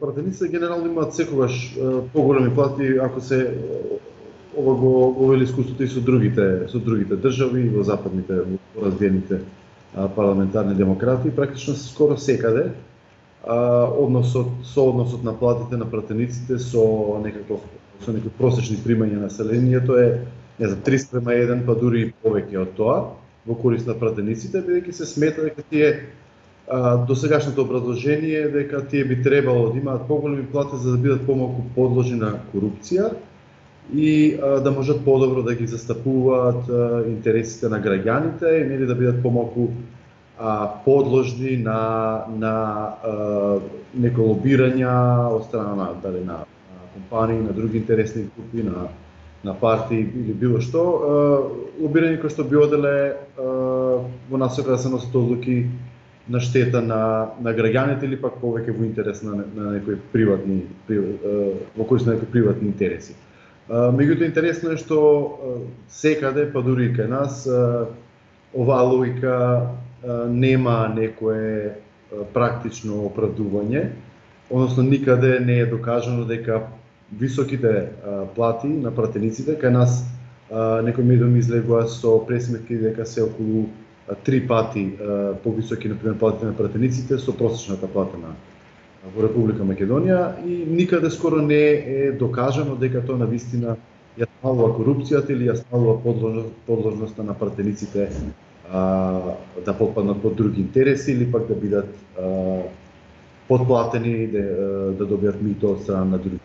пратениците генерално имаат секогаш поголеми плати ако се ова го го вели искуството и со другите со другите држави во западните во развиените парламентарни демократи практично се скоро секаде односот со односот на платите на пратениците со некаков со некои просечни примања на населението е не знам 3 према 1 па дури и повеќе од тоа во корист на пратениците бидејќи се смета дека тие до сегашното образложение дека тие би требало да имаат поголеми плати за да бидат помалку подложени на корупција и а, да можат подобро да ги застапуваат а, интересите на граѓаните и нели да бидат помалку а, подложни на на а, некои лобирања од страна на дали на, на компании, на други интересни групи, на на партии или било што, лобирање кој што би оделе во насока да се носат одлуки на штета на, на граѓаните или пак повеќе во интерес на, на некои приватни, при, во кој на некои приватни интереси. Меѓутоа интересно е што секаде, па дури и кај нас, оваа логика нема некое практично оправдување, односно никаде не е докажано дека високите плати на пратениците кај нас некои медиуми излегува со пресметки дека се околу три пати повисоки, например, платите на пратениците со просечната плата на во Република Македонија и никаде скоро не е докажано дека тоа навистина ја смалува корупцијата или ја смалува подложност, подложноста на пратениците а, да попаднат под други интереси или пак да бидат а, подплатени да, да добијат мито од страна на други.